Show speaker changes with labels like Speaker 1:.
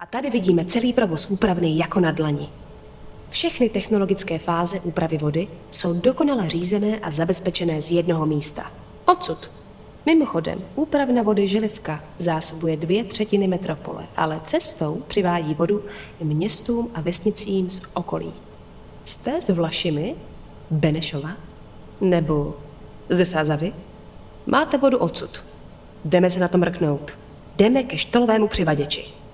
Speaker 1: A tady vidíme celý provoz úpravny jako na dlani. Všechny technologické fáze úpravy vody jsou dokonale řízené a zabezpečené z jednoho místa. Odsud. Mimochodem, úpravna vody Želivka zásobuje dvě třetiny metropole, ale cestou přivádí vodu městům a vesnicím z okolí. Jste z Vlašimi? Benešova? Nebo ze Sázavy? Máte vodu odsud. Jdeme se na to mrknout. Jdeme ke štolovému přivaděči.